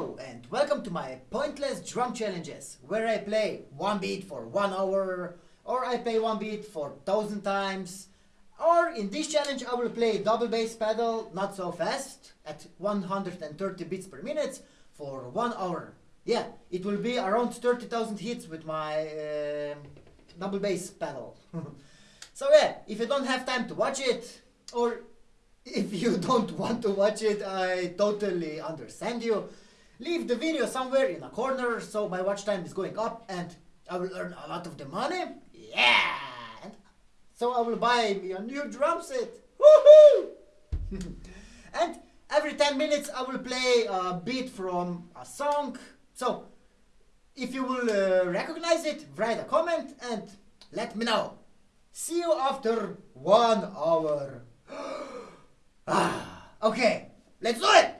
And welcome to my pointless drum challenges where I play one beat for one hour or I play one beat for thousand times or in this challenge I will play double bass pedal not so fast at 130 beats per minute for one hour. Yeah, it will be around 30,000 hits with my uh, double bass pedal. so yeah, if you don't have time to watch it or if you don't want to watch it, I totally understand you. Leave the video somewhere in a corner so my watch time is going up and I will earn a lot of the money. Yeah! And so I will buy me a new drum set. Woohoo! and every 10 minutes I will play a beat from a song. So if you will uh, recognize it, write a comment and let me know. See you after one hour. Ah, okay, let's do it!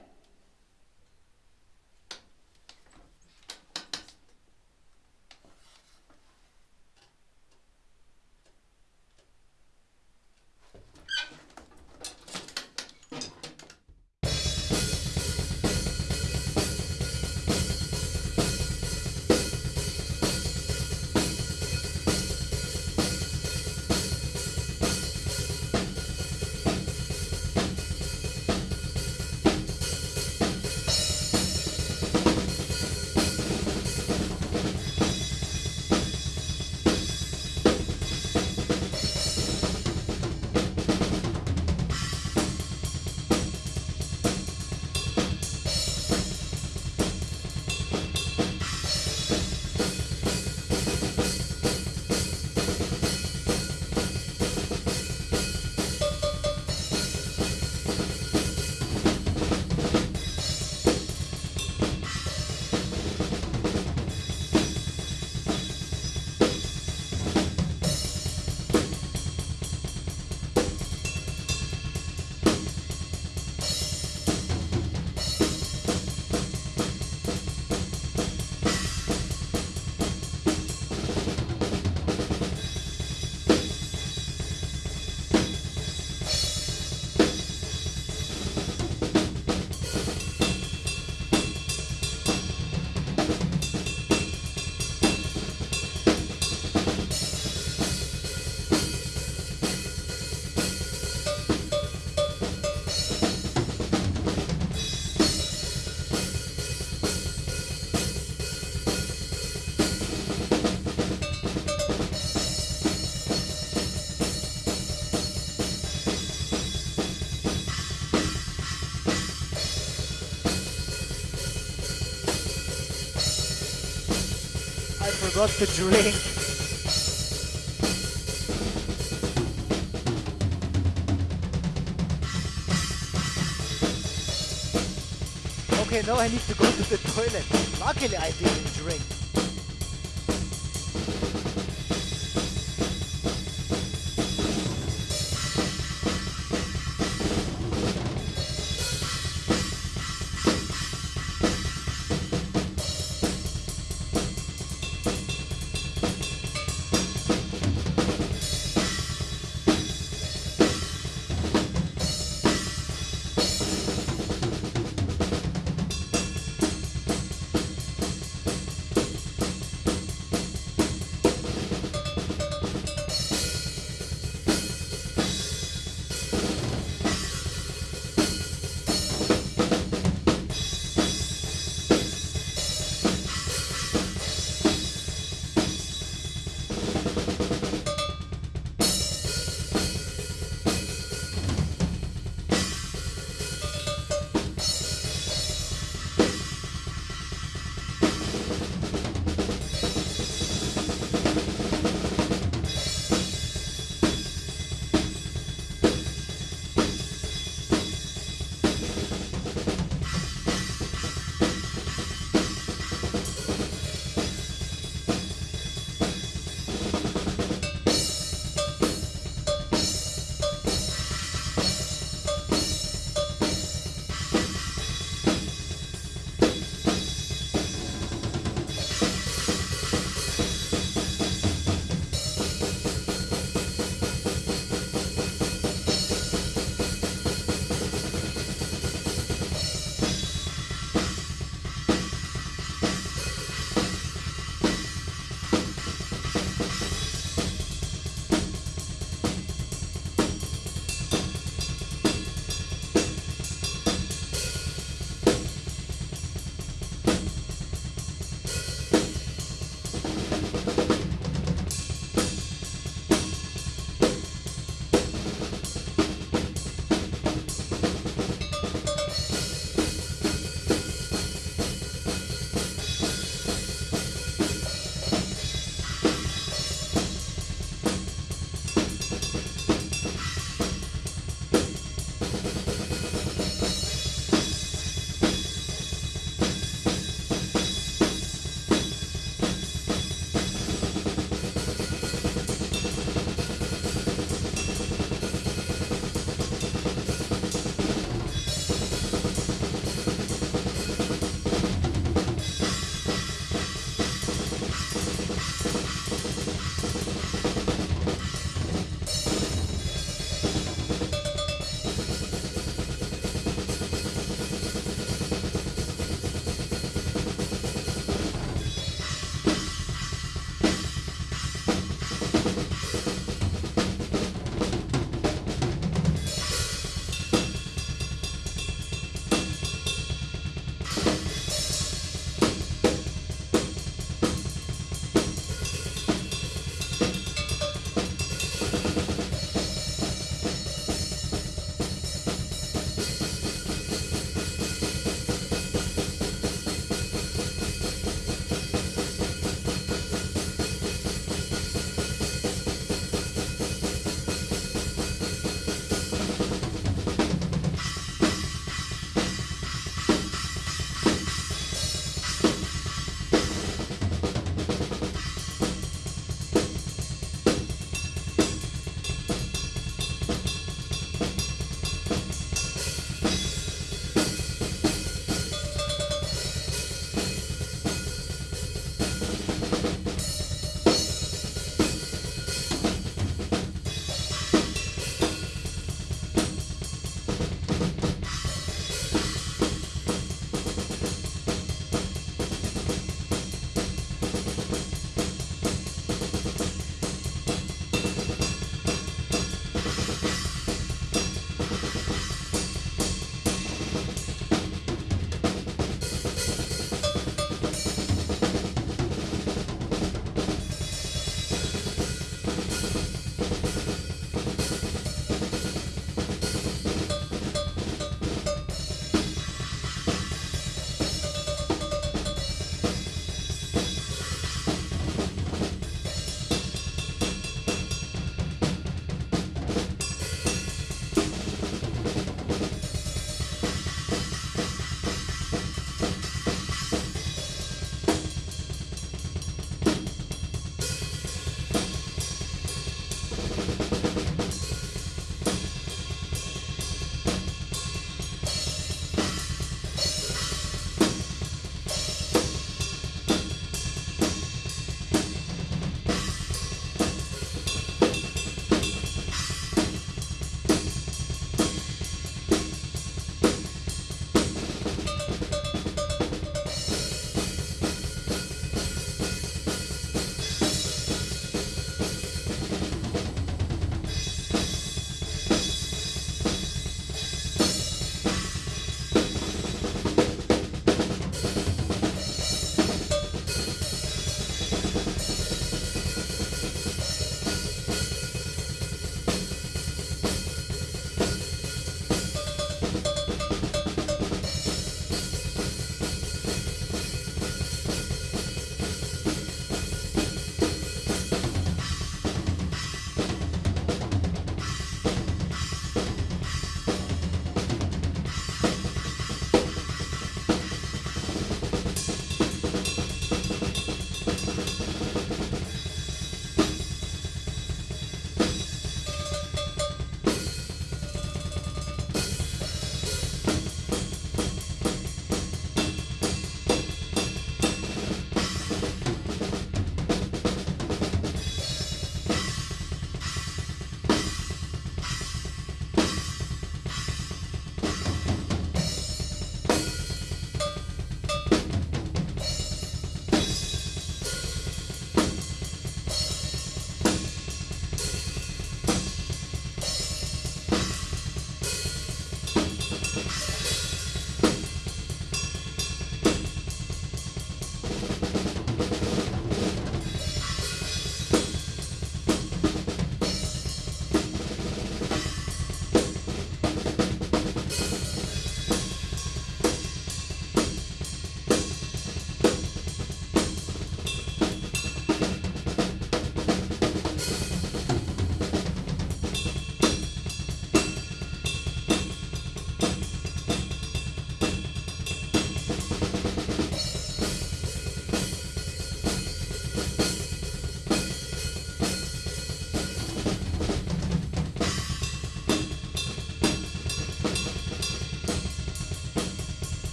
To drink. Okay, now I need to go to the toilet. Luckily I didn't drink.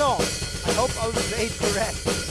Song. I hope I was it correct.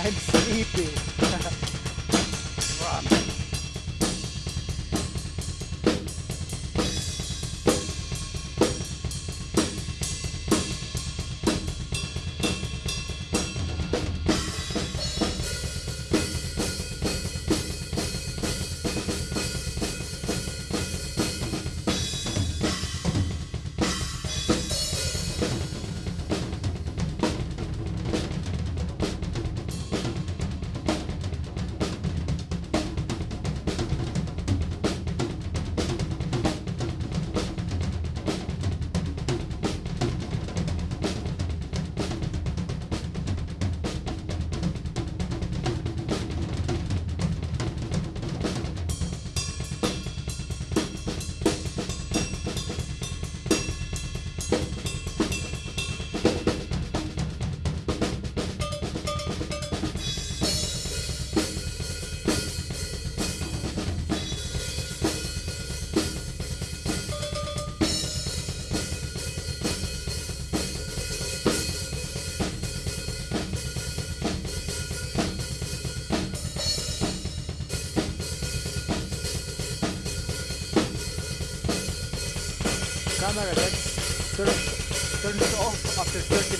I'm sleepy. Turn, that turns, off after 30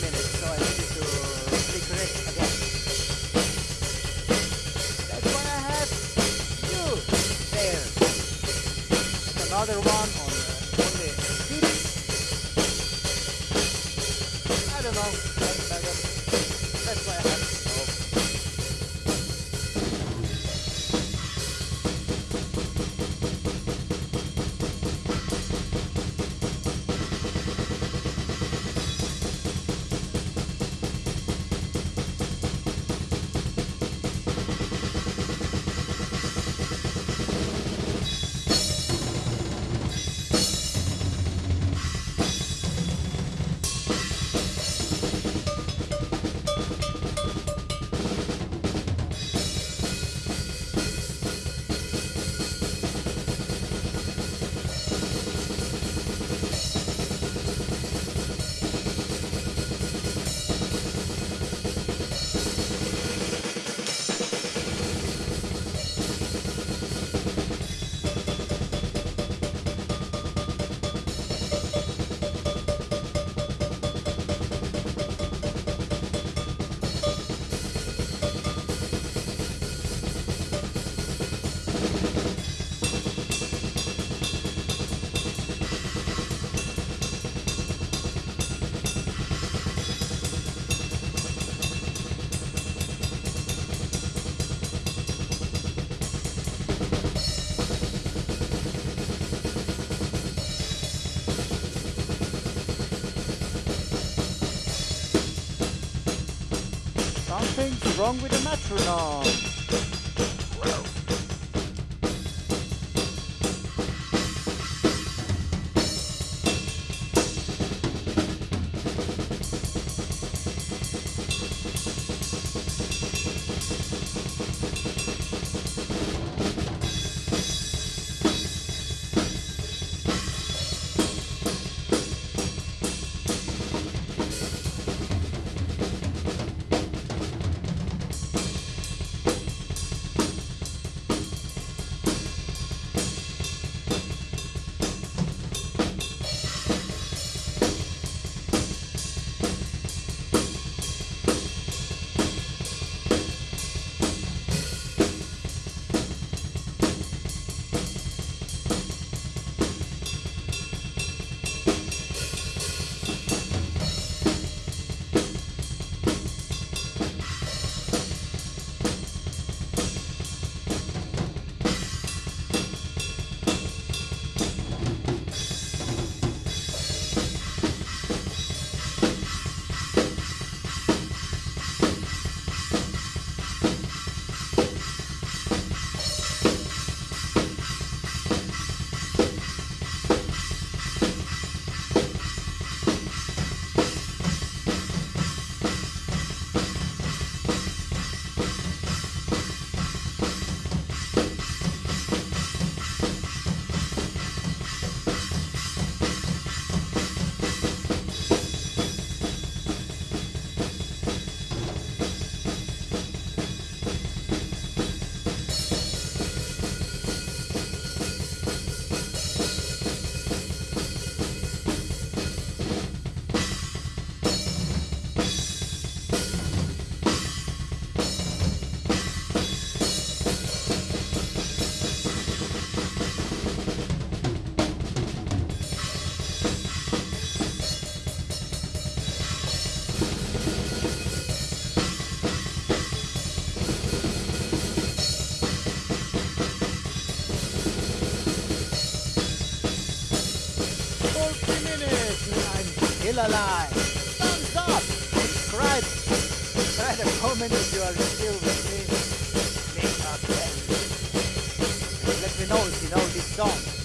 wrong with the metronome? Still alive. Thumbs up. Subscribe. Write a comment if you are still with me. Make bet. Let me know if you know this song.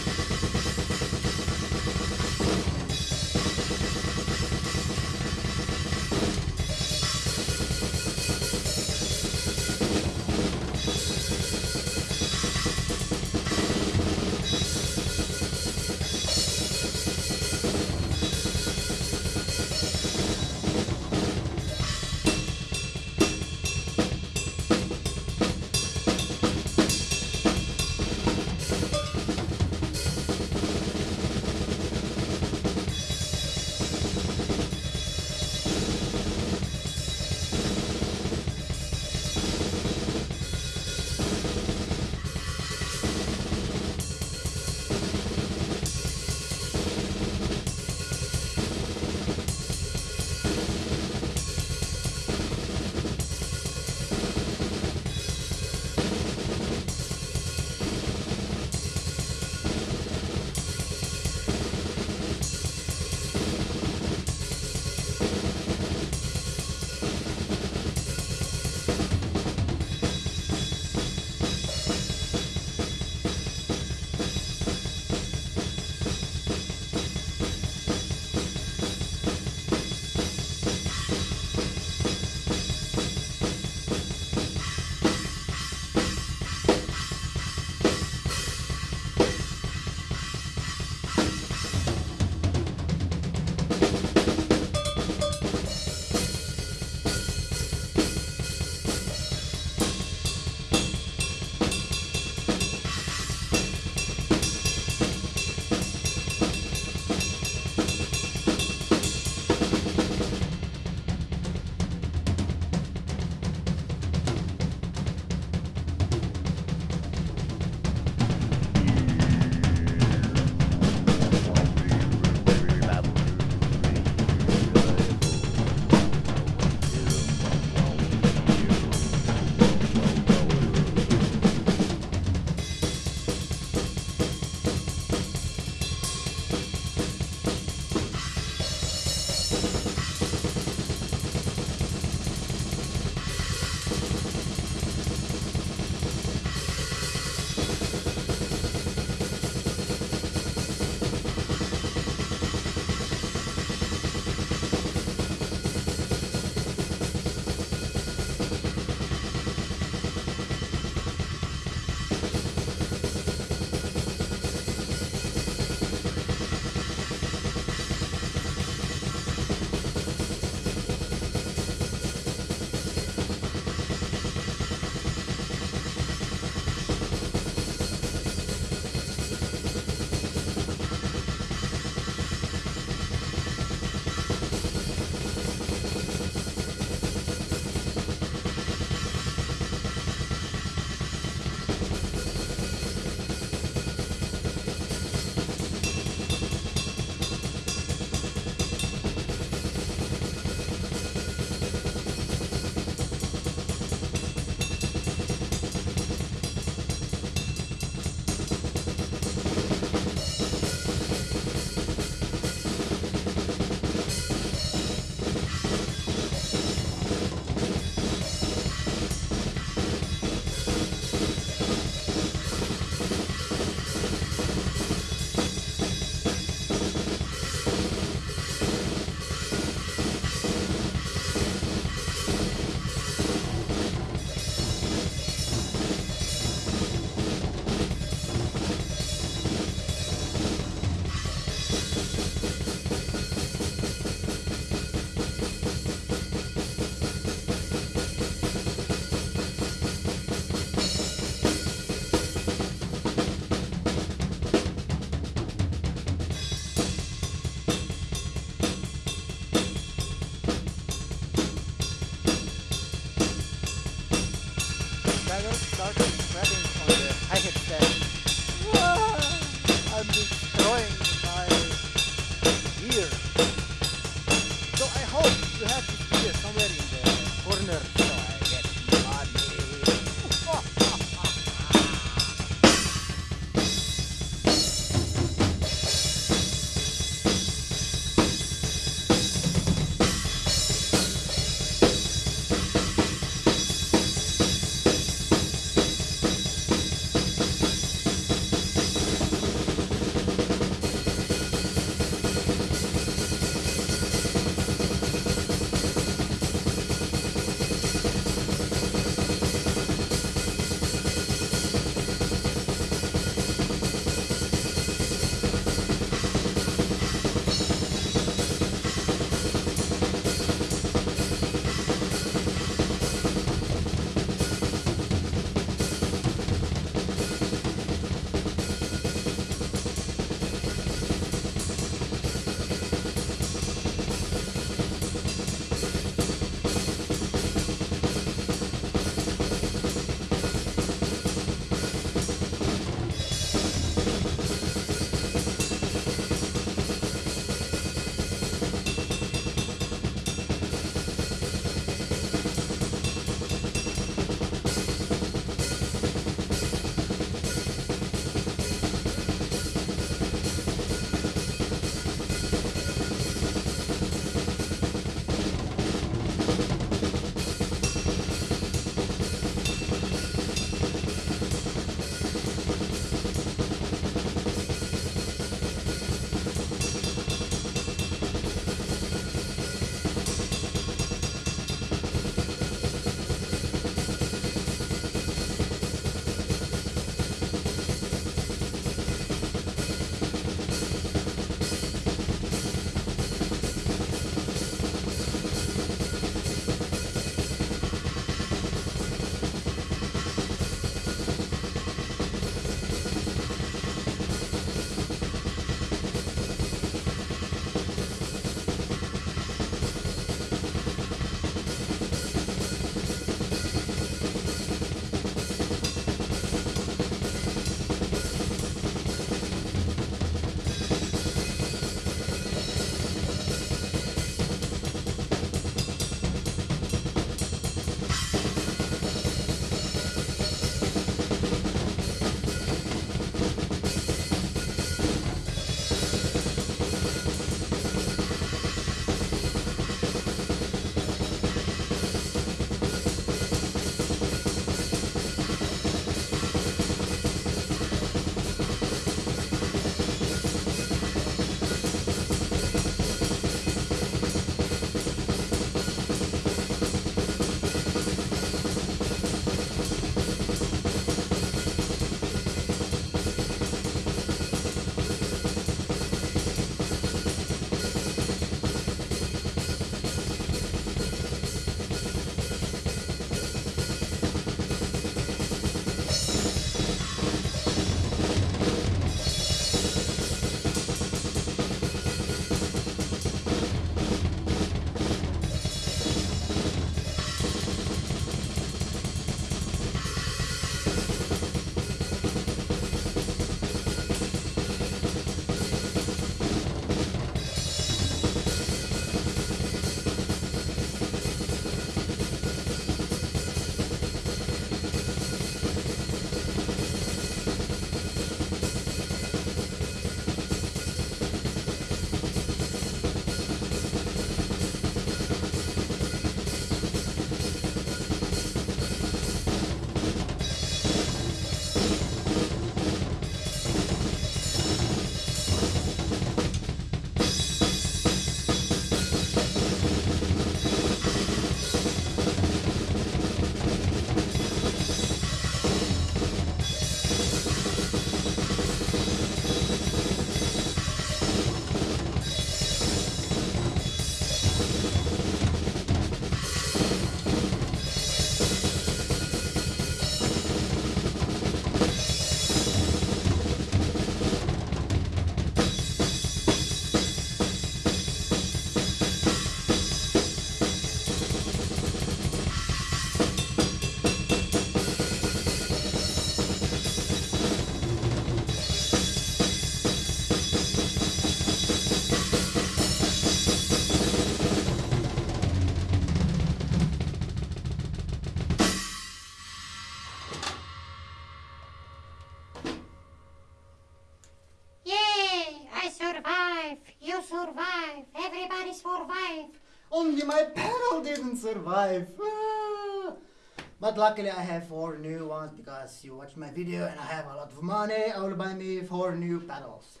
But luckily I have four new ones because you watched my video and I have a lot of money. I will buy me four new pedals.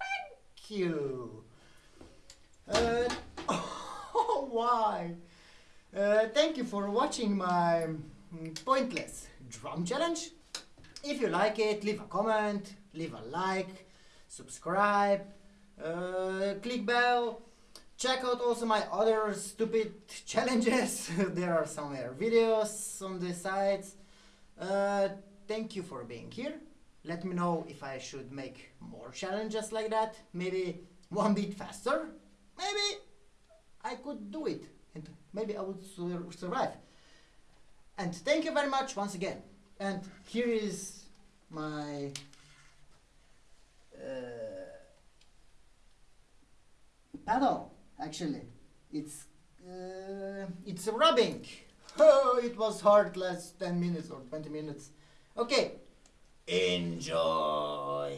Thank you. Uh, why? Uh, thank you for watching my mm, pointless drum challenge. If you like it, leave a comment, leave a like, subscribe, uh, click bell. Check out also my other stupid challenges. there are somewhere videos on the sites. Uh, thank you for being here. Let me know if I should make more challenges like that. Maybe one bit faster. Maybe I could do it and maybe I would sur- survive. And thank you very much once again. And here is my uh, paddle. Actually, it's uh, it's rubbing. Oh, it was hard last 10 minutes or 20 minutes. Okay, enjoy.